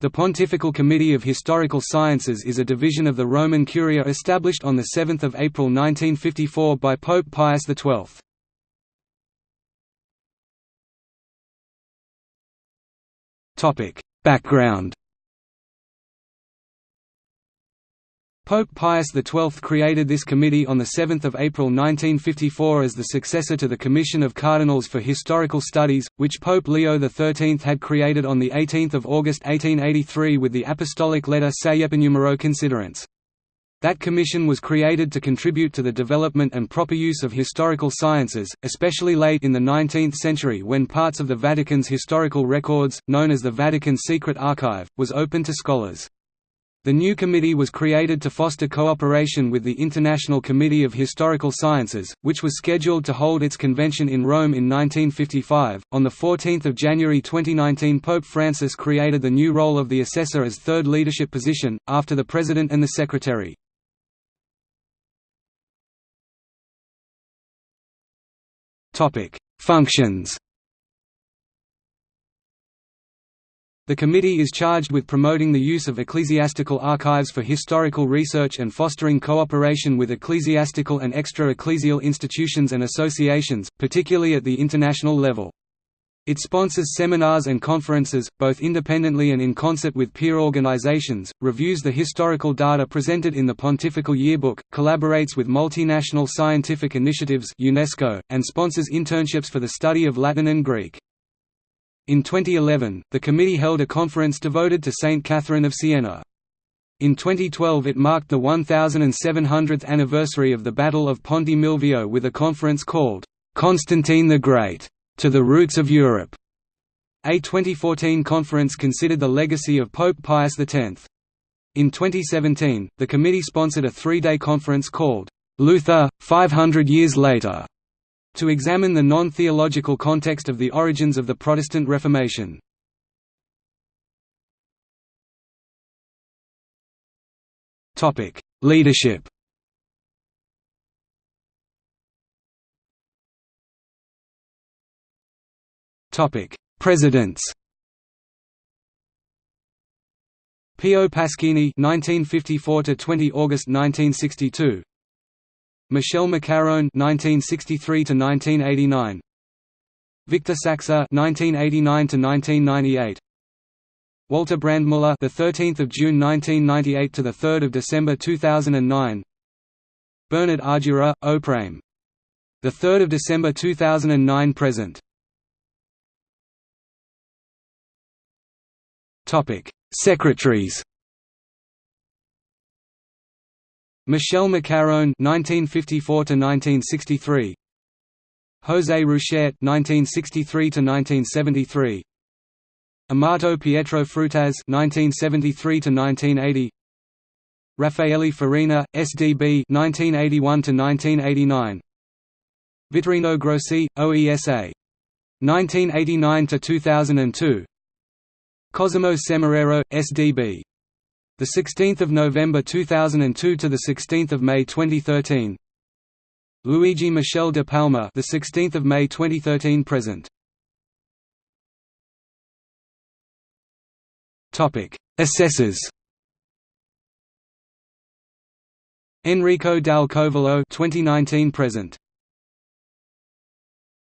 The Pontifical Committee of Historical Sciences is a division of the Roman Curia established on 7 April 1954 by Pope Pius XII. Background Pope Pius XII created this committee on 7 April 1954 as the successor to the Commission of Cardinals for Historical Studies, which Pope Leo XIII had created on 18 August 1883 with the apostolic letter Numero Considerantes. That commission was created to contribute to the development and proper use of historical sciences, especially late in the 19th century when parts of the Vatican's historical records, known as the Vatican Secret Archive, was open to scholars. The new committee was created to foster cooperation with the International Committee of Historical Sciences, which was scheduled to hold its convention in Rome in 1955. On 14 January 2019 Pope Francis created the new role of the assessor as third leadership position, after the president and the secretary. Functions The committee is charged with promoting the use of ecclesiastical archives for historical research and fostering cooperation with ecclesiastical and extra-ecclesial institutions and associations, particularly at the international level. It sponsors seminars and conferences, both independently and in concert with peer organizations, reviews the historical data presented in the Pontifical Yearbook, collaborates with multinational scientific initiatives UNESCO, and sponsors internships for the study of Latin and Greek. In 2011, the committee held a conference devoted to Saint Catherine of Siena. In 2012 it marked the 1700th anniversary of the Battle of Ponte Milvio with a conference called, "'Constantine the Great. To the Roots of Europe". A 2014 conference considered the legacy of Pope Pius X. In 2017, the committee sponsored a three-day conference called, "'Luther, 500 Years Later' to examine the non-theological context of the origins of the Protestant Reformation. Leadership. Presidents. Pio Paschini 1954 to 20 August 1962 Michel Maccarrone (1963–1989), Victor Saxer (1989–1998), Walter Brandmüller, the 13th of June 1998 to the 3rd of December 2009, Bernard Ardura, Oprame, the 3rd of December 2009 present. Topic: Secretaries. Michel Maccarrone (1954–1963), José Ruysschaert (1963–1973), Amato Pietro Frutaz (1973–1980), Raffaele Farina, SDB (1981–1989), Vittorino Grossi, OESA, 1989–2002, Cosimo Semeraro, SDB the 16th of November 2002 to the 16th of May 2013. Luigi Michel de Palma, the 16th of May 2013 present. Topic: Assessors. Enrico Dal Covolo 2019 present.